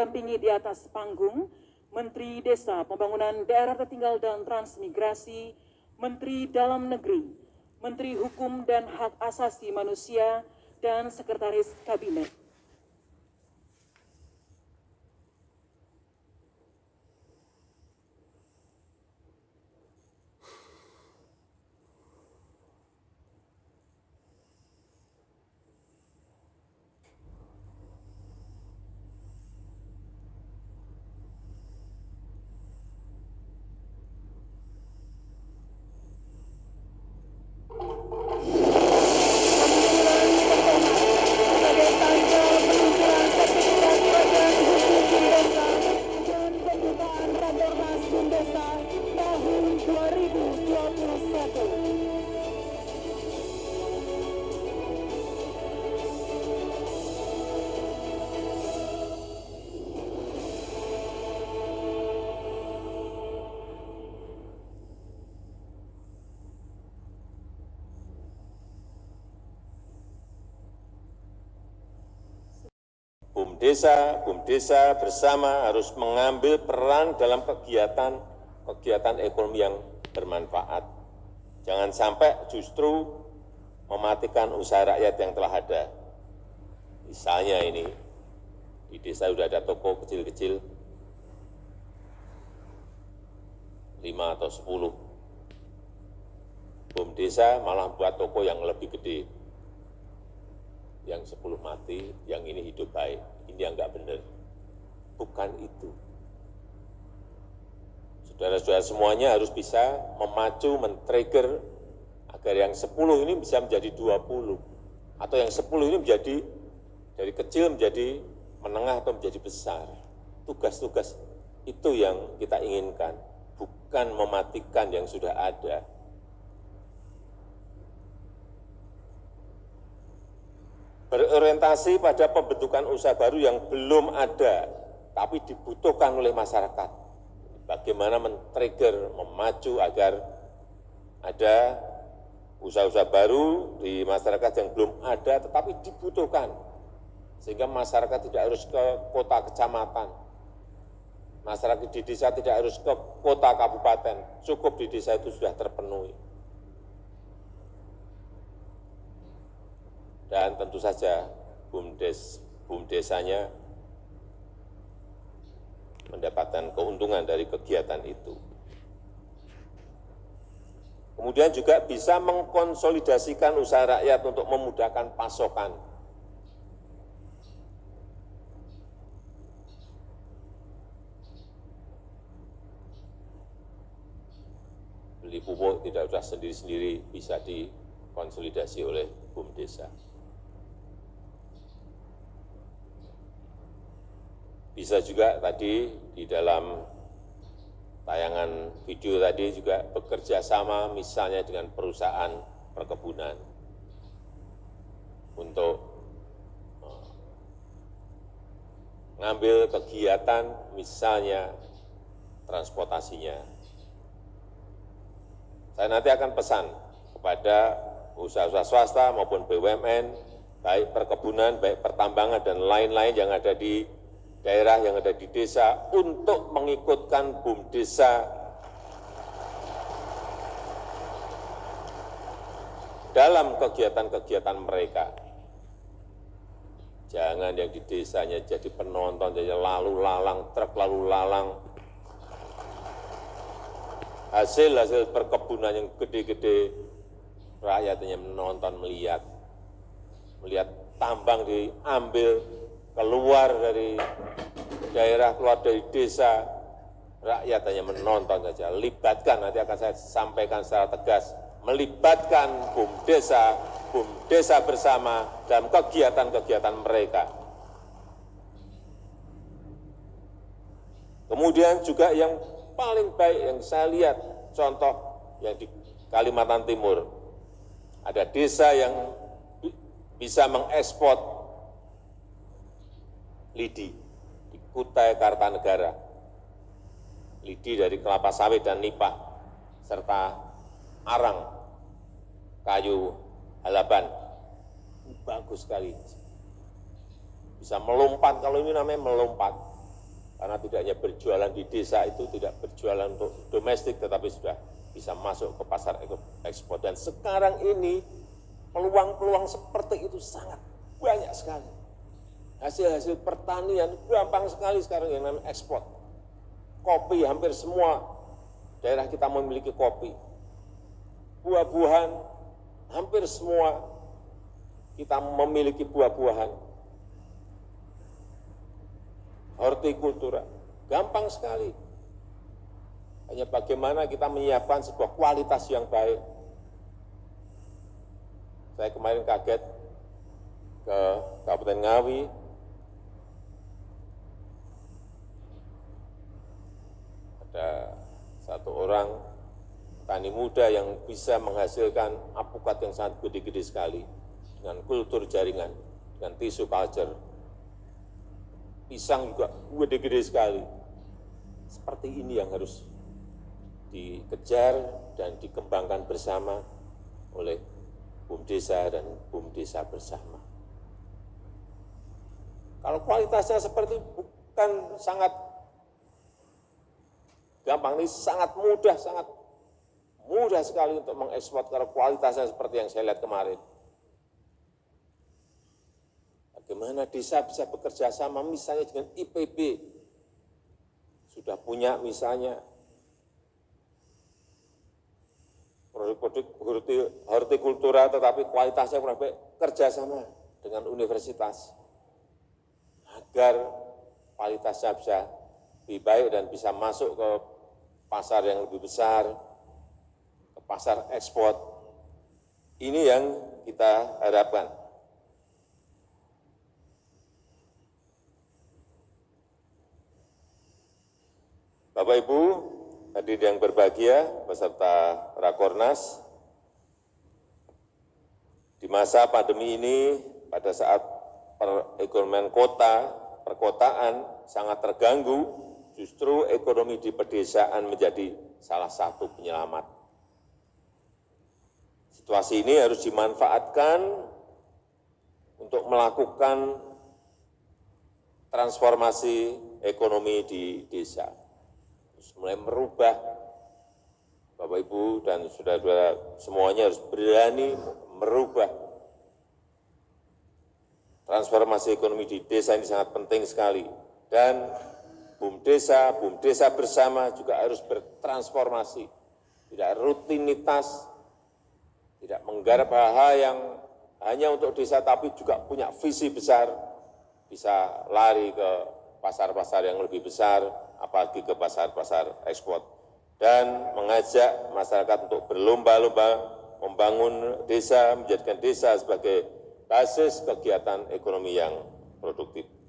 didampingi di atas panggung Menteri Desa Pembangunan Daerah Tertinggal dan Transmigrasi, Menteri Dalam Negeri, Menteri Hukum dan Hak Asasi Manusia, dan Sekretaris Kabinet. BUMDesa, BUMDesa bersama harus mengambil peran dalam kegiatan kegiatan ekonomi yang bermanfaat. Jangan sampai justru mematikan usaha rakyat yang telah ada. Misalnya ini, di desa sudah ada toko kecil-kecil, 5 atau 10. BUMDesa malah buat toko yang lebih gede, yang 10 mati, yang ini hidup baik. Ini yang nggak benar. Bukan itu. Saudara-saudara semuanya harus bisa memacu, men-trigger agar yang 10 ini bisa menjadi 20. Atau yang 10 ini menjadi dari kecil menjadi menengah atau menjadi besar. Tugas-tugas itu yang kita inginkan, bukan mematikan yang sudah ada. Berorientasi pada pembentukan usaha baru yang belum ada, tapi dibutuhkan oleh masyarakat. Bagaimana men-trigger, memacu agar ada usaha-usaha baru di masyarakat yang belum ada, tetapi dibutuhkan. Sehingga masyarakat tidak harus ke kota kecamatan. Masyarakat di desa tidak harus ke kota kabupaten. Cukup di desa itu sudah terpenuhi. Dan tentu saja BUMDes, BUMDesanya mendapatkan keuntungan dari kegiatan itu. Kemudian juga bisa mengkonsolidasikan usaha rakyat untuk memudahkan pasokan. Beli pupuk tidak usah sendiri-sendiri, bisa dikonsolidasi oleh BUMDesa. Bisa juga tadi di dalam tayangan video tadi juga bekerja sama misalnya dengan perusahaan perkebunan untuk eh, mengambil kegiatan misalnya transportasinya. Saya nanti akan pesan kepada usaha-usaha swasta maupun BUMN, baik perkebunan, baik pertambangan, dan lain-lain yang ada di daerah yang ada di desa untuk mengikutkan BUM desa dalam kegiatan-kegiatan mereka. Jangan yang di desanya jadi penonton, jadi lalu lalang, truk lalu lalang. Hasil-hasil perkebunan yang gede-gede, rakyatnya menonton, melihat. Melihat tambang diambil, keluar dari daerah, keluar dari desa, rakyat hanya menonton saja. Libatkan, nanti akan saya sampaikan secara tegas, melibatkan BUM desa, BUM desa bersama dalam kegiatan-kegiatan mereka. Kemudian juga yang paling baik yang saya lihat, contoh yang di Kalimantan Timur, ada desa yang bisa mengekspor lidi di Kutai Kartanegara, lidi dari kelapa sawit dan nipah, serta arang, kayu halaban. Bagus sekali. Bisa melompat, kalau ini namanya melompat. Karena tidak hanya berjualan di desa itu tidak berjualan untuk domestik, tetapi sudah bisa masuk ke pasar ekspor. Dan sekarang ini peluang-peluang seperti itu sangat banyak sekali. Hasil-hasil pertanian gampang sekali sekarang yang namanya ekspor. Kopi hampir semua daerah kita memiliki kopi. Buah-buahan hampir semua kita memiliki buah-buahan hortikultura. Gampang sekali. Hanya bagaimana kita menyiapkan sebuah kualitas yang baik. Saya kemarin kaget ke Kabupaten Ngawi, ada satu orang tani muda yang bisa menghasilkan apukat yang sangat gede-gede sekali dengan kultur jaringan, dengan tisu culture, pisang juga gede-gede sekali. Seperti ini yang harus dikejar dan dikembangkan bersama oleh BUM Desa dan BUM Desa bersama. Kalau kualitasnya seperti bukan sangat gampang, ini sangat mudah, sangat mudah sekali untuk mengekspor kalau kualitasnya seperti yang saya lihat kemarin. Bagaimana desa bisa bekerja sama misalnya dengan IPB. Sudah punya misalnya produk-produk hortikultura tetapi kualitasnya kurang baik, kerjasama dengan universitas agar kualitasnya bisa lebih baik dan bisa masuk ke pasar yang lebih besar, ke pasar ekspor. Ini yang kita harapkan. Bapak Ibu, hadirin yang berbahagia, peserta Rakornas, di masa pandemi ini, pada saat perekonomian kota, perkotaan sangat terganggu, justru ekonomi di pedesaan menjadi salah satu penyelamat. Situasi ini harus dimanfaatkan untuk melakukan transformasi ekonomi di desa. Mulai merubah Bapak Ibu dan saudara-saudara semuanya harus berani merubah. Transformasi ekonomi di desa ini sangat penting sekali. Dan BUM desa, BUM desa bersama juga harus bertransformasi, tidak rutinitas, tidak menggarap hal-hal yang hanya untuk desa tapi juga punya visi besar, bisa lari ke pasar-pasar yang lebih besar, apalagi ke pasar-pasar ekspor, dan mengajak masyarakat untuk berlomba-lomba membangun desa, menjadikan desa sebagai basis kegiatan ekonomi yang produktif.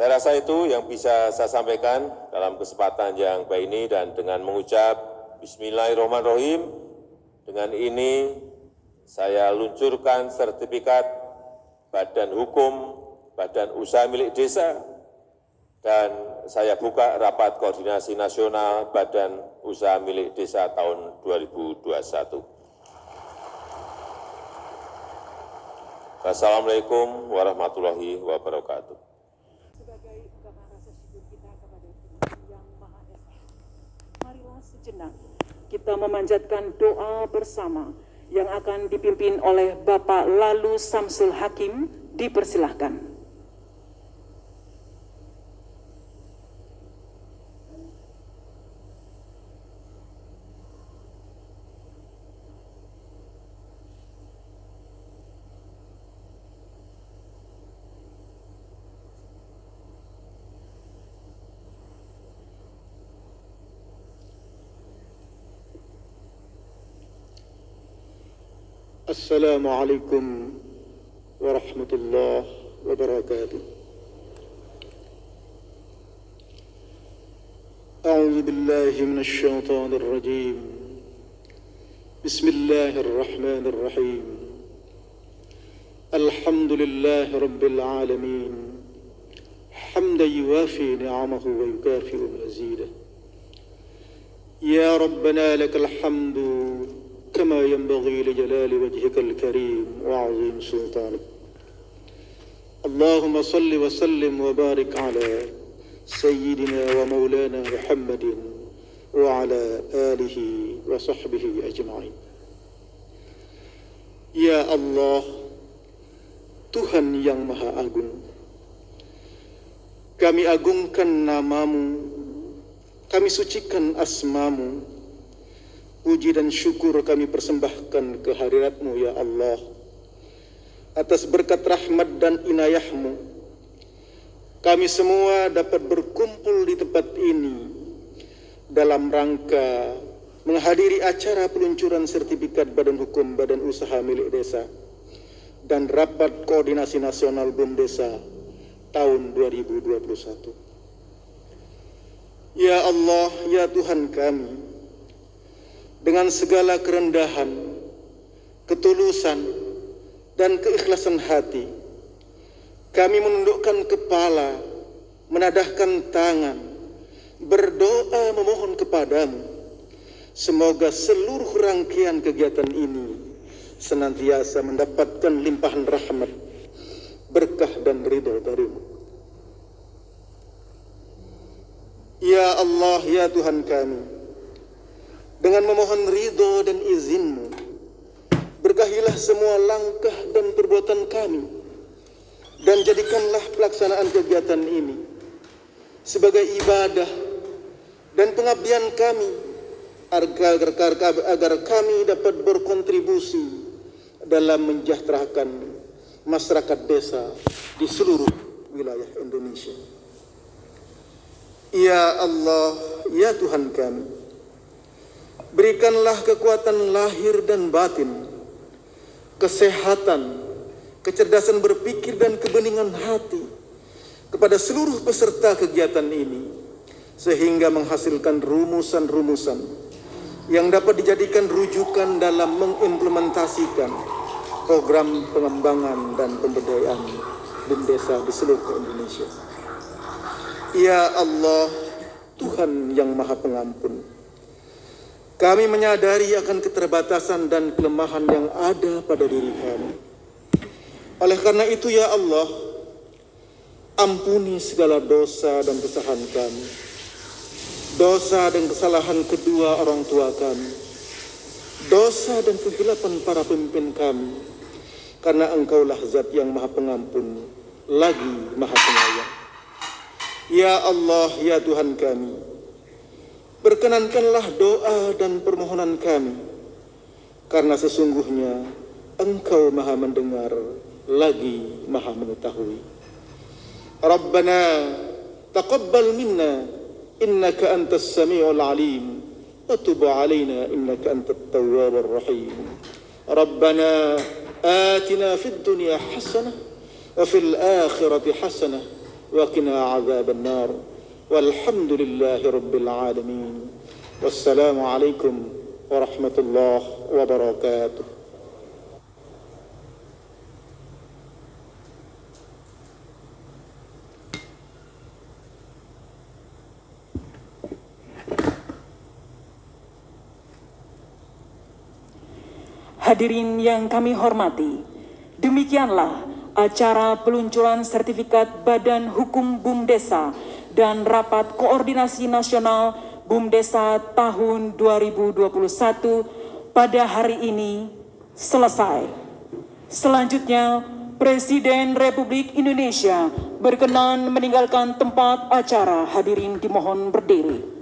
Saya rasa itu yang bisa saya sampaikan dalam kesempatan yang baik ini dan dengan mengucap Bismillahirrahmanirrahim, dengan ini saya luncurkan sertifikat Badan Hukum Badan Usaha Milik Desa dan saya buka rapat koordinasi nasional Badan Usaha Milik Desa tahun 2021. Wassalamualaikum warahmatullahi wabarakatuh. Sebagai ungkapan rasa syukur kita kepada Tuhan Yang Maha Esa, marilah sejenak kita memanjatkan doa bersama yang akan dipimpin oleh Bapak Lalu Samsul Hakim, dipersilahkan. السلام عليكم ورحمة الله وبركاته. أعوذ بالله من الشيطان الرجيم. بسم الله الرحمن الرحيم. الحمد لله رب العالمين. حمدا يوافي نعمه ويكافئ مزيده. يا ربنا لك الحمد كما ينبغي لجلال وجهك الكريم وعظيم سلطانك. اللهم صل وسلم وبارك على سيدنا ومولانا محمد وعلى آله وصحبه أجمعين. Ya Allah Tuhan yang Maha Agung Kami agungkan namamu Kami sucikan asmamu Puji dan syukur kami persembahkan kehadiratmu ya Allah Atas berkat rahmat dan inayahmu Kami semua dapat berkumpul di tempat ini Dalam rangka menghadiri acara peluncuran sertifikat Badan Hukum Badan Usaha milik desa dan rapat koordinasi nasional BUM Desa tahun 2021. Ya Allah, ya Tuhan kami, dengan segala kerendahan, ketulusan, dan keikhlasan hati, kami menundukkan kepala, menadahkan tangan, berdoa memohon kepadamu Semoga seluruh rangkaian kegiatan ini senantiasa mendapatkan limpahan rahmat, berkah dan ridho darimu. Ya Allah, ya Tuhan kami, dengan memohon ridho dan izinmu, berkahilah semua langkah dan perbuatan kami, dan jadikanlah pelaksanaan kegiatan ini sebagai ibadah dan pengabdian kami agar, agar, kami dapat berkontribusi dalam menjahterakan masyarakat desa di seluruh wilayah Indonesia. Ya Allah, ya Tuhan kami, berikanlah kekuatan lahir dan batin, kesehatan, kecerdasan berpikir dan kebeningan hati kepada seluruh peserta kegiatan ini, sehingga menghasilkan rumusan-rumusan yang dapat dijadikan rujukan dalam mengimplementasikan program pengembangan dan pemberdayaan BUM desa di seluruh Indonesia. Ya Allah, Tuhan yang Maha Pengampun, kami menyadari akan keterbatasan dan kelemahan yang ada pada diri kami. Oleh karena itu ya Allah, ampuni segala dosa dan kesalahan kami dosa dan kesalahan kedua orang tua kami, dosa dan kehilapan para pemimpin kami, karena engkaulah zat yang maha pengampun, lagi maha penyayang. Ya Allah, ya Tuhan kami, Perkenankanlah doa dan permohonan kami, karena sesungguhnya Engkau maha mendengar lagi maha mengetahui. Rabbana taqabbal minna innaka antas sami'ul alim wa tub alaina innaka antat tawwabur rahim. Rabbana atina fid dunya hasanah wa fil akhirati hasanah wa qina adzaban nar. والحمد لله رب العالمين والسلام عليكم ورحمة الله وبركاته Hadirin yang kami hormati, demikianlah acara peluncuran sertifikat Badan Hukum BUM Desa dan Rapat Koordinasi Nasional BUM Desa tahun 2021 pada hari ini selesai. Selanjutnya, Presiden Republik Indonesia berkenan meninggalkan tempat acara hadirin dimohon berdiri.